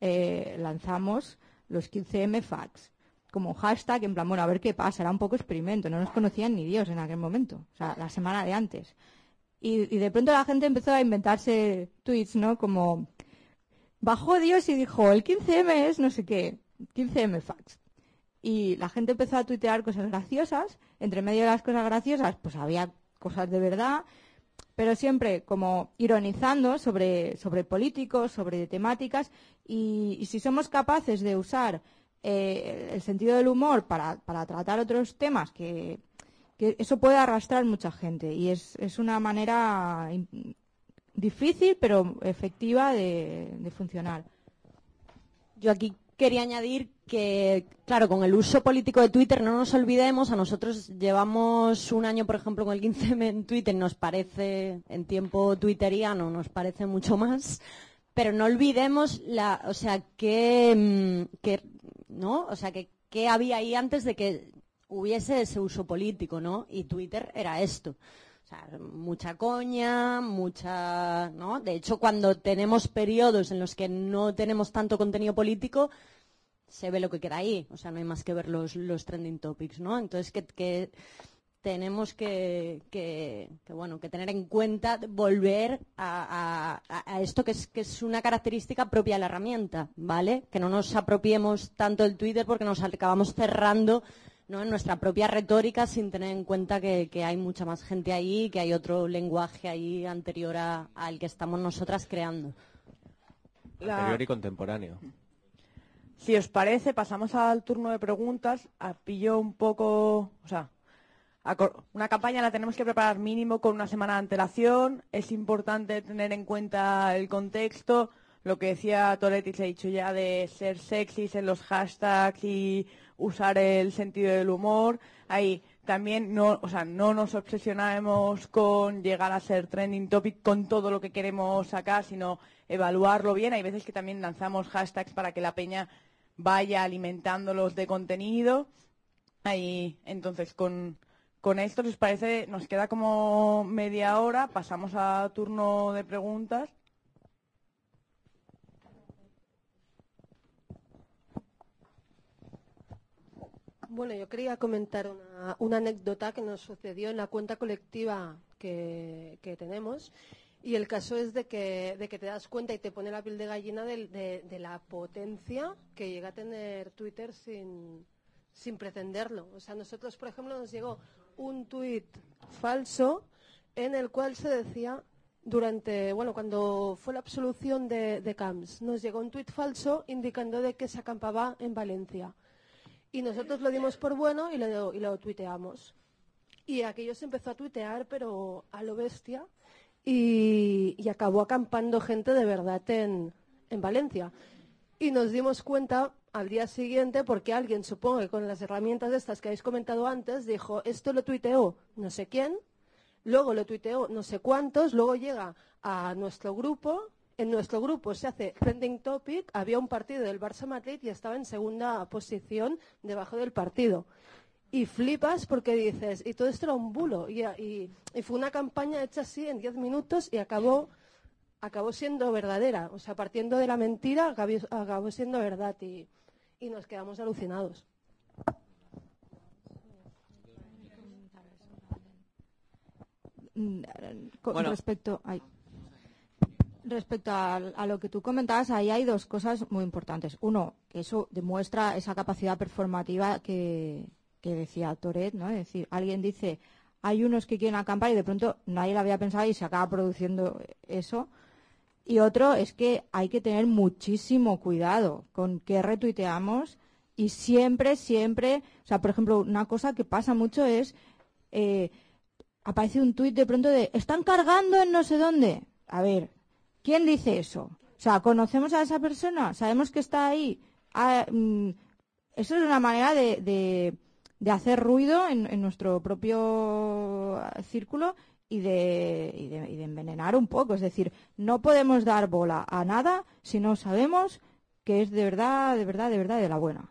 eh, lanzamos los 15M fax como hashtag, en plan, bueno, a ver qué pasa, era un poco experimento, no nos conocían ni Dios en aquel momento, o sea, la semana de antes. Y, de pronto la gente empezó a inventarse tweets, ¿no? Como bajó Dios y dijo, el 15M es no sé qué, 15M fax. Y la gente empezó a tuitear cosas graciosas, entre medio de las cosas graciosas, pues había cosas de verdad, pero siempre como ironizando sobre, sobre políticos, sobre temáticas, y si somos capaces de usar eh, el sentido del humor para, para tratar otros temas, que, eso puede arrastrar mucha gente, y es, es una manera difícil pero efectiva de, funcionar. Yo aquí quería añadir que, claro, con el uso político de Twitter no nos olvidemos, a nosotros llevamos un año, por ejemplo, con el 15M en Twitter, nos parece, en tiempo twitteriano, nos parece mucho más, pero no olvidemos la, o sea, que, mm, que ¿no? O sea, que, que había ahí antes de que hubiese ese uso político, ¿no? Y Twitter era esto. O sea, mucha coña, mucha, ¿no? De hecho, cuando tenemos periodos en los que no tenemos tanto contenido político, se ve lo que queda ahí. O sea, no hay más que ver los, los trending topics, ¿no? Entonces, que, que tenemos que, que, que, bueno, que tener en cuenta volver a, a- a esto que es, que es una característica propia de la herramienta, ¿vale? Que no nos apropiemos tanto del Twitter porque nos acabamos cerrando ¿no? en nuestra propia retórica sin tener en cuenta que, que hay mucha más gente ahí, que hay otro lenguaje ahí anterior a- al que estamos nosotras creando. La- Anterior y contemporáneo. Si os parece, pasamos al turno de preguntas. A pillo un poco, o sea, una campaña la tenemos que preparar mínimo con una semana de antelación. Es importante tener en cuenta el contexto. Lo que decía Toretti, se ha dicho ya de ser sexys en los hashtags y usar el sentido del humor. Ahí también no, o sea, no nos obsesionaremos con llegar a ser trending topic con todo lo que queremos sacar, sino evaluarlo bien. Hay veces que también lanzamos hashtags para que la peña vaya alimentándolos de contenido. Ahí, entonces, con, con esto, si os parece, nos queda como media hora. Pasamos a turno de preguntas. Bueno, yo quería comentar una, anécdota que nos sucedió en la cuenta colectiva que, tenemos. Y el caso es de que, de que te das cuenta y te pone la piel de gallina de, de la potencia que llega a tener Twitter sin, sin pretenderlo. O sea, nosotros, por ejemplo, nos llegó un tuit falso en el cual se decía durante, bueno, cuando fue la absolución de, de Camps, nos llegó un tuit falso indicando de que se acampaba en Valencia. Y nosotros lo dimos por bueno y lo, y lo tuiteamos. Y aquello se empezó a tuitear, pero a lo bestia, y, y acabó acampando gente de verdad en, en Valencia. Y nos dimos cuenta al día siguiente porque alguien, supongo que con las herramientas de estas que habéis comentado antes, dijo, esto lo tuiteó no sé quién, luego lo tuiteó no sé cuántos, luego llega a nuestro grupo, en nuestro grupo se hace trending topic, había un partido del Barça Madrid y estaba en segunda posición debajo del partido. Y flipas porque dices, y todo esto era un bulo. Y, y- y fue una campaña hecha así en 10 minutos y acabó, acabó siendo verdadera. O sea, partiendo de la mentira, acabó, acabó siendo verdad. Y, y nos quedamos alucinados. Con Bueno. respecto ay. respecto a, a lo que tú comentabas ahí hay dos cosas muy importantes uno que eso demuestra esa capacidad performativa que, que decía Toret no es decir alguien dice hay unos que quieren acampar y de pronto nadie lo había pensado y se acaba produciendo eso y otro es que hay que tener muchísimo cuidado con qué retuiteamos y siempre, siempre, o sea, por ejemplo, una cosa que pasa mucho es, eh, aparece un tuit de pronto de, están cargando en no sé dónde. A ver, ¿quién dice eso? O sea, ¿conocemos a esa persona? ¿Sabemos que está ahí? Ah, mm, eso es una manera de, de- de hacer ruido en, en nuestro propio círculo y de, y, de, y de envenenar un poco. Es decir, no podemos dar bola a nada si no sabemos que es de verdad, de verdad, de verdad de la buena.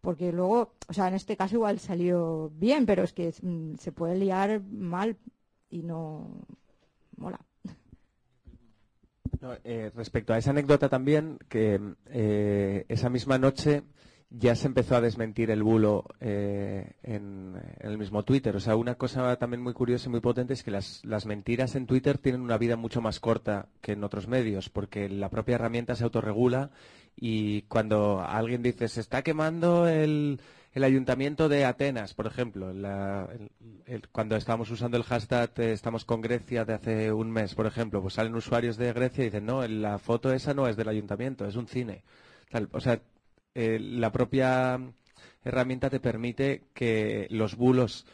Porque luego, o sea, en este caso igual salió bien, pero es que mm, se puede liar mal y no mola. Eh, respecto a esa anécdota también, que eh, esa misma noche ya se empezó a desmentir el bulo eh, en, el mismo Twitter. O sea, una cosa también muy curiosa y muy potente es que las, las mentiras en Twitter tienen una vida mucho más corta que en otros medios, porque la propia herramienta se autorregula y cuando alguien dice se está quemando el, el ayuntamiento de Atenas, por ejemplo, la- el- cuando estábamos usando el hashtag eh, estamos con Grecia de hace un mes, por ejemplo, pues salen usuarios de Grecia y dicen no, la foto esa no es del ayuntamiento, es un cine. Tal, o sea, eh, la propia herramienta te permite que los bulos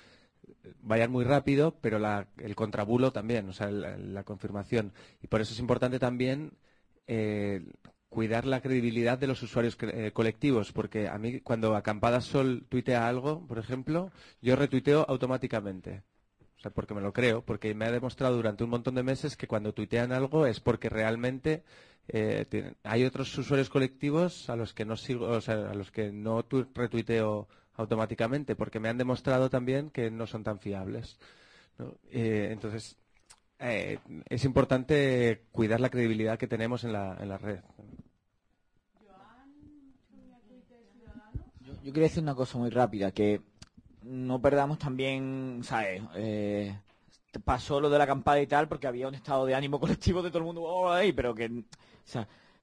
vayan muy rápido, pero la- el contrabulo también, o sea, la, confirmación. Y por eso es importante también eh, cuidar la credibilidad de los usuarios eh, colectivos, porque a mí cuando Acampada Sol tuitea algo, por ejemplo, yo retuiteo automáticamente. O sea, porque me lo creo, porque me ha demostrado durante un montón de meses que cuando tuitean algo es porque realmente eh, hay otros usuarios colectivos a los que no sigo, o sea, a los que no tu- retuiteo automáticamente, porque me han demostrado también que no son tan fiables. Eh, entonces, eh, es importante cuidar la credibilidad que tenemos en la, en la red. Yo, quería decir una cosa muy rápida, que no perdamos también, ¿sabes? Pasó lo de la acampada y tal, porque había un estado de ánimo colectivo de todo el mundo, "Oh, ay", pero que,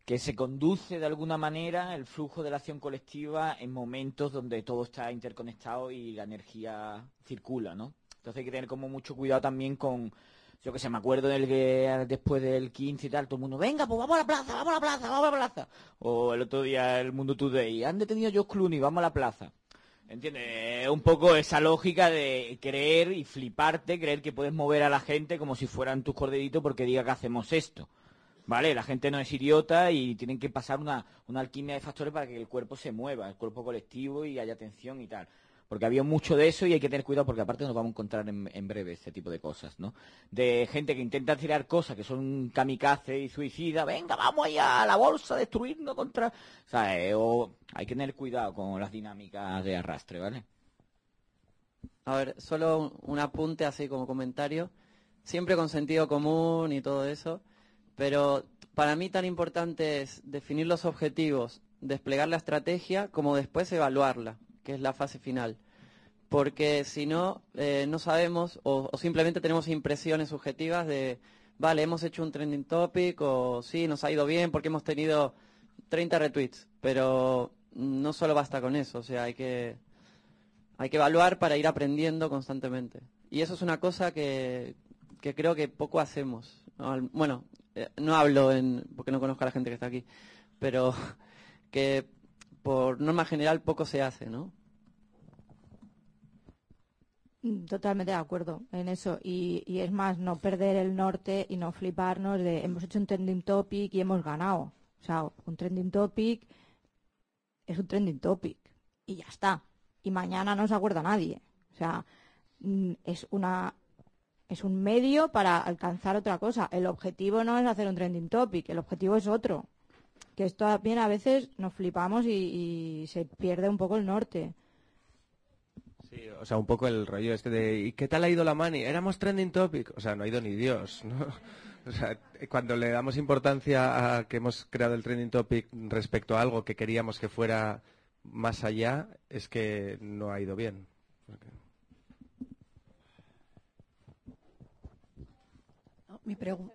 que se conduce de alguna manera el flujo de la acción colectiva en momentos donde todo está interconectado y la energía circula, ¿no? Entonces hay que tener como mucho cuidado también con, yo que sé, me acuerdo del que después del 15 y tal, todo el mundo, venga, pues vamos a la plaza, vamos a la plaza, vamos a la plaza. O el otro día el Mundo Today, han detenido a George Clooney, vamos a la plaza. ¿Entiendes? Es un poco esa lógica de creer y fliparte, creer que puedes mover a la gente como si fueran tus corderitos porque diga que hacemos esto. ¿Vale? La gente no es idiota y tienen que pasar una, una alquimia de factores para que el cuerpo se mueva, el cuerpo colectivo y haya atención y tal. Porque había mucho de eso y hay que tener cuidado porque aparte nos vamos a encontrar en, breve ese tipo de cosas, ¿no? De gente que intenta tirar cosas que son kamikaze y suicida, venga, vamos allá a la bolsa a destruirnos contra... O hay que tener cuidado con las dinámicas de arrastre, ¿vale? A ver, solo un apunte así como comentario, siempre con sentido común y todo eso, pero para mí tan importante es definir los objetivos, desplegar la estrategia, como después evaluarla, que es la fase final. Porque si no, eh, no sabemos o, o simplemente tenemos impresiones subjetivas de, vale, hemos hecho un trending topic o sí, nos ha ido bien porque hemos tenido 30 retweets, pero no solo basta con eso, o sea, hay que, hay que evaluar para ir aprendiendo constantemente. Y eso es una cosa que, que creo que poco hacemos. Bueno, eh, no hablo en, porque no conozco a la gente que está aquí, pero que por norma general poco se hace, ¿no? Mm, Totalmente de acuerdo en eso. Y, y es más, no perder el norte y no fliparnos de hemos hecho un trending topic y hemos ganado. O sea, un trending topic es un trending topic y ya está. Y mañana no se acuerda nadie. O sea, mm, es una es un medio para alcanzar otra cosa. El objetivo no es hacer un trending topic, el objetivo es otro. Que esto también a veces nos flipamos y, y se pierde un poco el norte. Sí, o sea, un poco el rollo este de ¿y qué tal ha ido la mani? Éramos trending topic. O sea, no ha ido ni Dios, ¿no? O sea, cuando le damos importancia a que hemos creado el trending topic respecto a algo que queríamos que fuera más allá, es que no ha ido bien. Porque- Mi pregunta.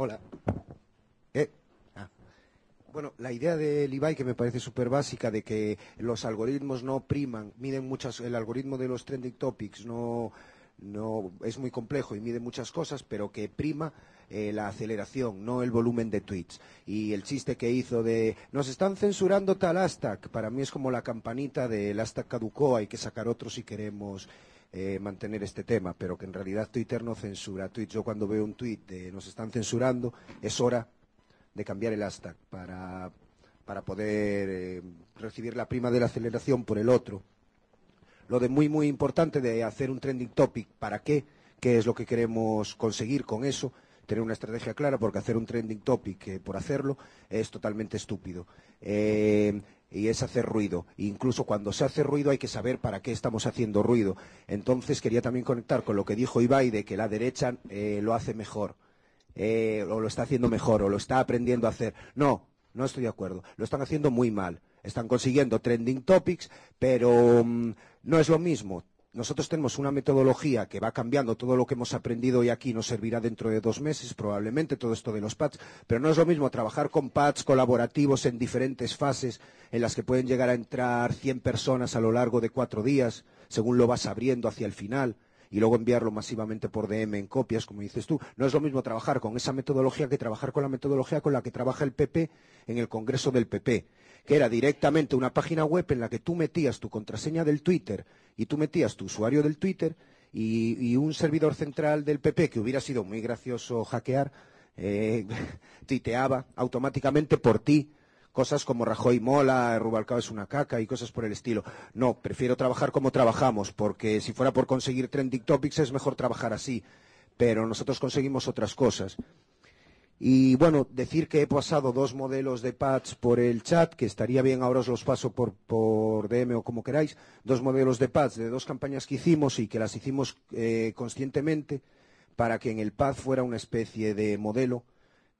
Hola. Eh, ah. Bueno, la idea del Ibai que me parece súper básica de que los algoritmos no priman, miden muchas, el algoritmo de los trending topics no, no es muy complejo y mide muchas cosas, pero que prima eh, la aceleración, no el volumen de tweets. Y el chiste que hizo de nos están censurando tal hashtag, para mí es como la campanita del hashtag caducó, hay que sacar otro si queremos eh, mantener este tema, pero que en realidad Twitter no censura tweets. Yo cuando veo un tweet de nos están censurando, es hora de cambiar el hashtag para, para poder eh, recibir la prima de la aceleración por el otro. Lo de muy, muy importante de hacer un trending topic, ¿para qué? ¿Qué es lo que queremos conseguir con eso? Tener una estrategia clara, porque hacer un trending topic eh, por hacerlo es totalmente estúpido. Eh, y es hacer ruido. E incluso cuando se hace ruido hay que saber para qué estamos haciendo ruido. Entonces quería también conectar con lo que dijo Ibai de que la derecha eh, lo hace mejor, eh, o lo está haciendo mejor, o lo está aprendiendo a hacer. No, no estoy de acuerdo. Lo están haciendo muy mal. Están consiguiendo trending topics, pero mm, no es lo mismo. Nosotros tenemos una metodología que va cambiando. Todo lo que hemos aprendido hoy aquí nos servirá dentro de dos meses, probablemente, todo esto de los pads. Pero no es lo mismo trabajar con pads colaborativos en diferentes fases, en las que pueden llegar a entrar 100 personas a lo largo de cuatro días, según lo vas abriendo hacia el final, y luego enviarlo masivamente por DM en copias, como dices tú. No es lo mismo trabajar con esa metodología que trabajar con la metodología con la que trabaja el PP en el Congreso del PP que era directamente una página web en la que tú metías tu contraseña del Twitter y tú metías tu usuario del Twitter y, un servidor central del PP que hubiera sido muy gracioso hackear, eh, tuiteaba automáticamente por ti cosas como Rajoy mola, Rubalcaba es una caca y cosas por el estilo. No, prefiero trabajar como trabajamos, porque si fuera por conseguir trending topics es mejor trabajar así, pero nosotros conseguimos otras cosas. Y bueno, decir que he pasado dos modelos de pads por el chat, que estaría bien, ahora os los paso por, por DM o como queráis, dos modelos de pads de dos campañas que hicimos y que las hicimos eh, conscientemente para que en el pad fuera una especie de modelo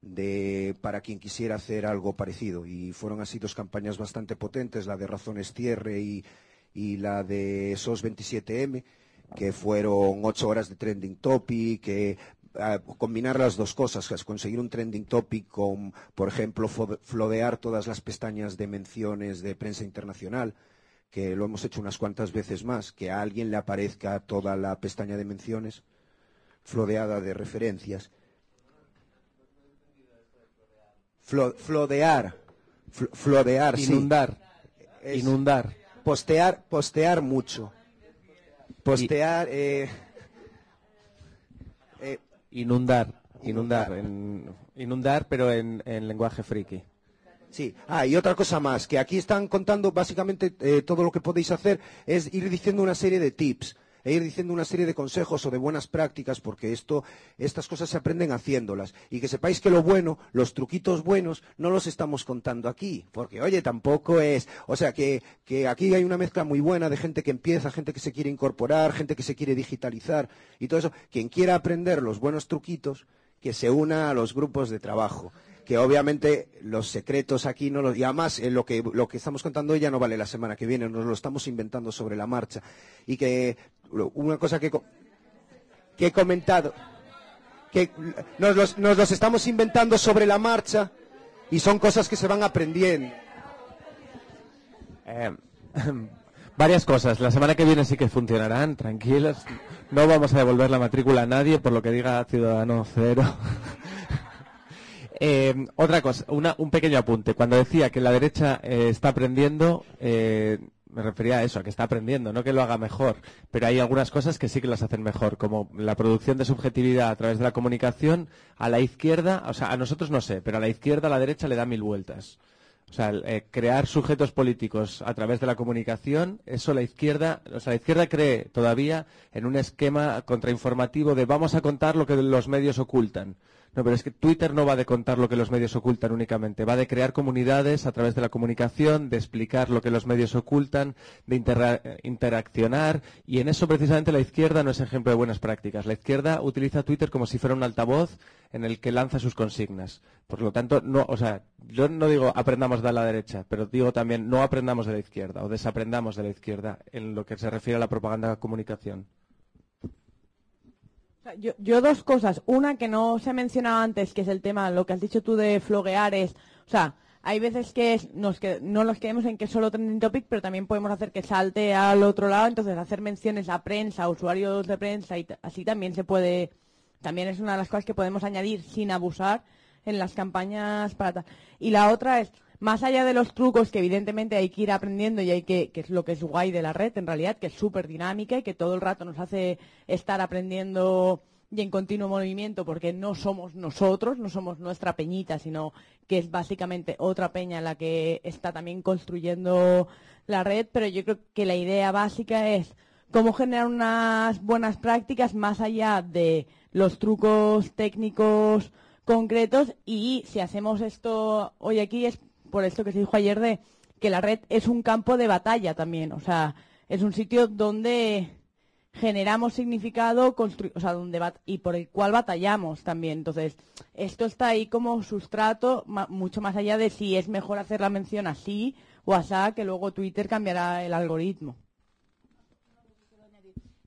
de, para quien quisiera hacer algo parecido. Y fueron así dos campañas bastante potentes, la de Razones Tierre y, y la de SOS 27M que fueron ocho horas de trending topic, que combinar las dos cosas, es conseguir un trending topic con, por ejemplo, flodear todas las pestañas de menciones de prensa internacional, que lo hemos hecho unas cuantas veces más, que a alguien le aparezca toda la pestaña de menciones flodeada de referencias. Flo- flodear, fl- flodear. Inundar. Inundar. Postear, postear mucho. Postear, eh, Inundar. Inundar. en- inundar, pero en, en lenguaje friki. Sí, ah, y otra cosa más, que aquí están contando básicamente eh, todo lo que podéis hacer es ir diciendo una serie de tips e ir diciendo una serie de consejos o de buenas prácticas, porque esto, estas cosas se aprenden haciéndolas. Y que sepáis que lo bueno, los truquitos buenos, no los estamos contando aquí, porque oye, tampoco es, o sea, que, que aquí hay una mezcla muy buena de gente que empieza, gente que se quiere incorporar, gente que se quiere digitalizar y todo eso. Quien quiera aprender los buenos truquitos, que se una a los grupos de trabajo que obviamente los secretos aquí no los y además eh, lo que lo que estamos contando ya no vale la semana que viene nos lo estamos inventando sobre la marcha y que una cosa que he comentado que nos los, estamos inventando sobre la marcha y son cosas que se van aprendiendo Eh, varias cosas. La semana que viene sí que funcionarán, tranquilos. No vamos a devolver la matrícula a nadie por lo que diga Ciudadano Cero. Eh, otra cosa, un pequeño apunte. Cuando decía que la derecha eh, está aprendiendo, me refería a eso, a que está aprendiendo, no que lo haga mejor. Pero hay algunas cosas que sí que las hacen mejor, como la producción de subjetividad a través de la comunicación. A la izquierda, o sea, a nosotros no sé, pero a la izquierda, a la derecha le da mil vueltas. O sea, eh, crear sujetos políticos a través de la comunicación, eso la izquierda, o sea, la izquierda cree todavía en un esquema contrainformativo de vamos a contar lo que los medios ocultan. No, pero es que Twitter no va de contar lo que los medios ocultan únicamente, va de crear comunidades a través de la comunicación, de explicar lo que los medios ocultan, de interaccionar, y en eso precisamente la izquierda no es ejemplo de buenas prácticas. La izquierda utiliza Twitter como si fuera un altavoz en el que lanza sus consignas. Por lo tanto, no, o sea, yo no digo aprendamos de la derecha, pero digo también no aprendamos de la izquierda o desaprendamos de la izquierda en lo que se refiere a la propaganda de comunicación. Yo, yo dos cosas. Una que no se ha mencionado antes, que es el tema, lo que has dicho tú de floguear es, o sea, hay veces que nos que, no nos quedemos en que solo trending topic, pero también podemos hacer que salte al otro lado, entonces hacer menciones a prensa, a usuarios de prensa y así también se puede, también es una de las cosas que podemos añadir sin abusar en las campañas para tal. Y la otra es, más allá de los trucos que evidentemente hay que ir aprendiendo y hay que, que es lo que es guay de la red en realidad, que es súper dinámica y que todo el rato nos hace estar aprendiendo y en continuo movimiento porque no somos nosotros, no somos nuestra peñita, sino que es básicamente otra peña la que está también construyendo la red, pero yo creo que la idea básica es cómo generar unas buenas prácticas más allá de los trucos técnicos concretos y si hacemos esto hoy aquí es por esto que se dijo ayer de que la red es un campo de batalla también, o sea, es un sitio donde generamos significado o sea, donde y por el cual batallamos también. Entonces, esto está ahí como sustrato mucho más allá de si es mejor hacer la mención así o asá, que luego Twitter cambiará el algoritmo.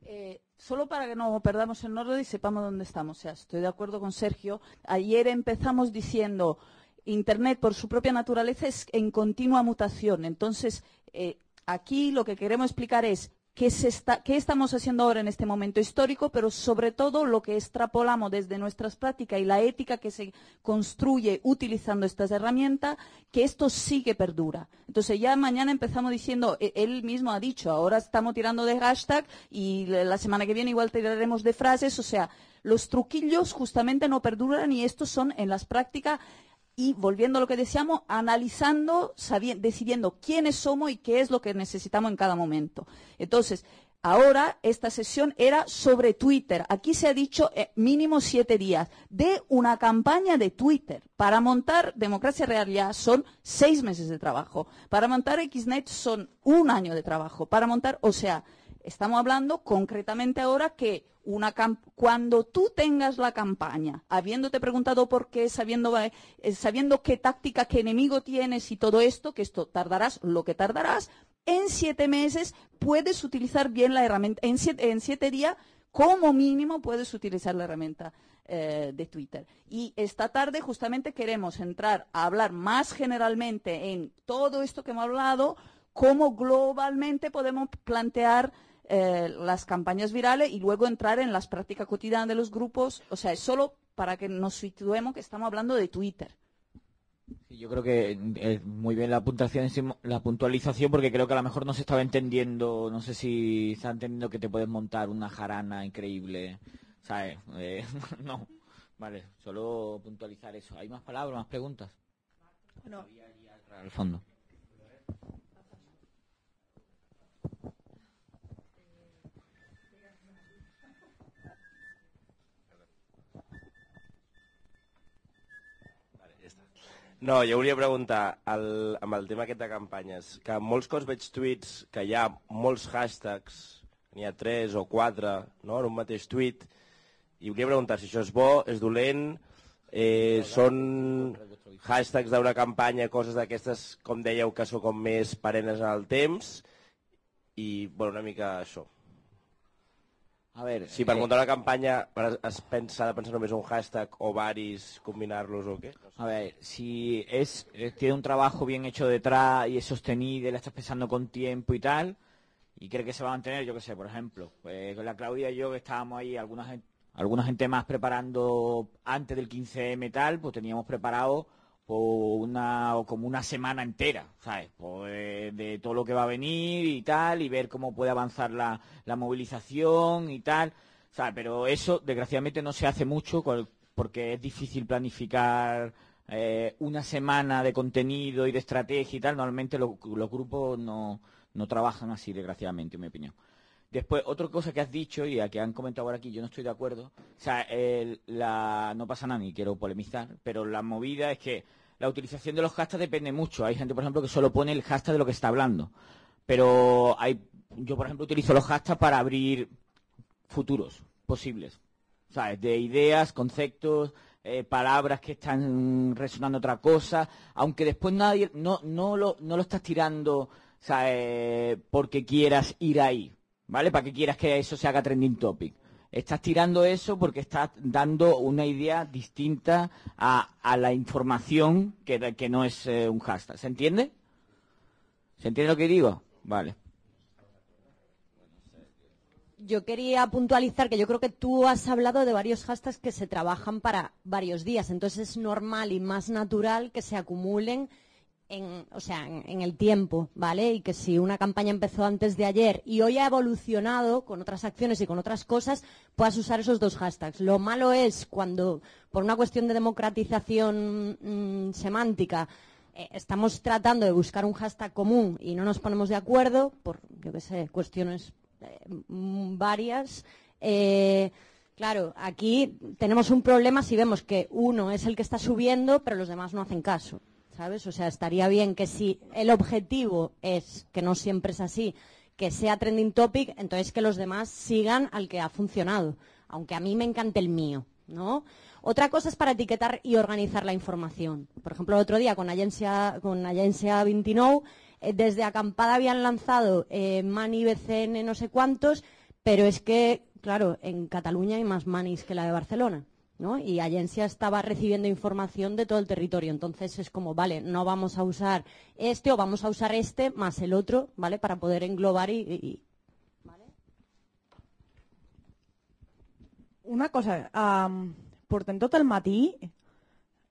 Eh, solo para que no perdamos el norte y sepamos dónde estamos. O sea, estoy de acuerdo con Sergio. Ayer empezamos diciendo Internet por su propia naturaleza es en continua mutación. Entonces, eh, aquí lo que queremos explicar es qué, se está, qué estamos haciendo ahora en este momento histórico, pero sobre todo lo que extrapolamos desde nuestras prácticas y la ética que se construye utilizando estas herramientas, que esto sí que perdura. Entonces ya mañana empezamos diciendo, e- él mismo ha dicho, ahora estamos tirando de hashtag y la la semana que viene igual tiraremos de frases, o sea, los truquillos justamente no perduran y estos son en las prácticas y volviendo a lo que decíamos, analizando, decidiendo quiénes somos y qué es lo que necesitamos en cada momento. Entonces, ahora esta sesión era sobre Twitter. Aquí se ha dicho eh, mínimo siete días de una campaña de Twitter. Para montar Democracia Real ya son seis meses de trabajo. Para montar XNet son un año de trabajo. Para montar, o sea, Estamos hablando concretamente ahora que una cuando tú tengas la campaña, habiéndote preguntado por qué, sabiendo, eh, sabiendo qué táctica, qué enemigo tienes y todo esto, que esto tardarás lo que tardarás, en siete meses puedes utilizar bien la herramienta. En siete, en siete días, como mínimo, puedes utilizar la herramienta eh, de Twitter. Y esta tarde justamente queremos entrar a hablar más generalmente en todo esto que hemos hablado, cómo globalmente podemos plantear eh, las campañas virales y luego entrar en las prácticas cotidianas de los grupos. O sea, es solo para que nos situemos que estamos hablando de Twitter. Sí, yo creo que es muy bien la puntuación, la puntualización, porque creo que a lo mejor no se estaba entendiendo, no sé si está entendiendo que te puedes montar una jarana increíble, ¿sabes? Eh, no, vale, solo puntualizar eso. ¿Hay más palabras, más preguntas? Bueno, Al fondo. No, jo volia preguntar el, amb el tema aquest de campanyes, que molts cops veig tuits que hi ha molts hashtags, n'hi ha tres o quatre no, en un mateix tuit, i volia preguntar si això és bo, és dolent, eh, són hashtags d'una campanya, coses d'aquestes, com dèieu, que són com més perennes en el temps, i bueno, una mica això. A ver, Si per eh, muntar una campanya es pensa de pensar només un hashtag o varis, combinar-los o què? A ver, si es, eh, tiene un trabajo bien hecho detrás y es sostenible, la estás pensando con tiempo y tal, y cree que se va a mantener, yo qué sé, por ejemplo, pues con la Claudia y yo que estábamos ahí, alguna gente, alguna gente más preparando antes del 15M y tal, pues teníamos preparado pues, una, o como una semana entera, ¿sabes? Pues, de, todo lo que va a venir y tal, y ver cómo puede avanzar la, la movilización y tal. ¿sabes? Pero eso, desgraciadamente, no se hace mucho porque es difícil planificar eh, una semana de contenido y de estrategia y tal. Normalmente lo- los grupos no, no trabajan así, desgraciadamente, en mi opinión. Después, otra cosa que has dicho y a que han comentado ahora aquí, yo no estoy de acuerdo. O sea, el- la, no pasa nada ni quiero polemizar, pero la movida es que la utilización de los hashtags depende mucho. Hay gente, por ejemplo, que solo pone el hashtag de lo que está hablando. Pero hay, yo, por ejemplo, utilizo los hashtags para abrir futuros posibles. ¿Sabes? De ideas, conceptos, eh, palabras que están resonando otra cosa, aunque después nadie, no, no, lo, no lo estás tirando ¿sabes? porque quieras ir ahí, ¿vale? Para que quieras que eso se haga trending topic. Estás tirando eso porque estás dando una idea distinta a, la información que, que no es eh, un hashtag. ¿Se entiende? ¿Se entiende lo que digo? Vale. Yo quería puntualizar que yo creo que tú has hablado de varios hashtags que se trabajan para varios días, entonces es normal y más natural que se acumulen en, o sea, en, el tiempo, ¿vale? Y que si una campaña empezó antes de ayer y hoy ha evolucionado con otras acciones y con otras cosas, puedas usar esos dos hashtags. Lo malo es cuando, por una cuestión de democratización mm, semántica, eh, estamos tratando de buscar un hashtag común y no nos ponemos de acuerdo por, yo qué sé, cuestiones eh, varias. Eh, claro, aquí tenemos un problema si vemos que uno es el que está subiendo, pero los demás no hacen caso. ¿Sabes? O sea, estaría bien que si el objetivo es, que no siempre es así, que sea trending topic, entonces que los demás sigan al que ha funcionado, aunque a mí me encante el mío, ¿no? Otra cosa es para etiquetar y organizar la información. Por ejemplo, el otro día con Agencia, con Agencia 29, eh, desde Acampada habían lanzado eh, Mani BCN no sé cuántos, pero es que, claro, en Cataluña hay más manis que la de Barcelona. ¿No? Y Agencia estaba recibiendo información de todo el territorio. Entonces es como, vale, no vamos a usar este o vamos a usar este más el otro, ¿vale? Para poder englobar y. y- Una cosa, um, portem tot el matí,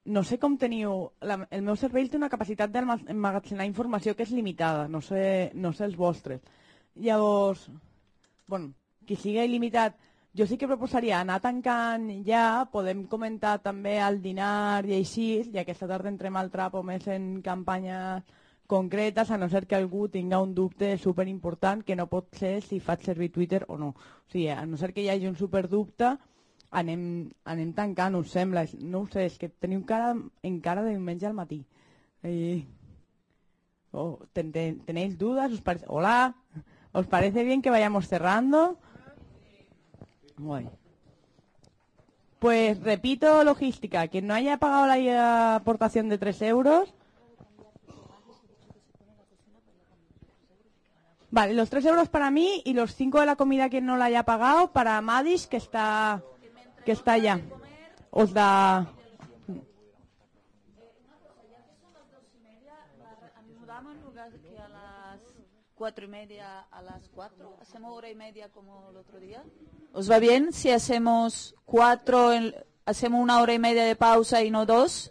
no sé com teniu... La, el meu cervell té una capacitat d'emmagatzemar informació que és limitada, no sé, no sé els vostres. Llavors, bueno, qui sigui il·limitat, jo sí que proposaria anar tancant ja, podem comentar també al dinar i així, i aquesta tarda entrem al trapo més en campanyes concretes, a no ser que algú tinga un dubte superimportant que no pot ser si faig servir Twitter o no. O sigui, a no ser que hi hagi un superdubte, anem, anem tancant, us sembla? No ho sé, és que teniu cara, encara de diumenge al matí. Eh, oh, ten, ten- ¿Tenéis dudas? ¿Os parece... Hola, ¿os parece bien que vayamos cerrando? Bueno. Pues repito logística, quien no haya pagado la aportación de 3 euros, Vale, los 3 euros para mí y los 5 de la comida que no la haya pagado para Madis, que está, que está. Os da... Anudamos en lugar que a las cuatro y media a las cuatro. Hacemos hora y media como el otro día. ¿Os va bien si hacemos cuatro, en- hacemos una hora y media de pausa y no dos?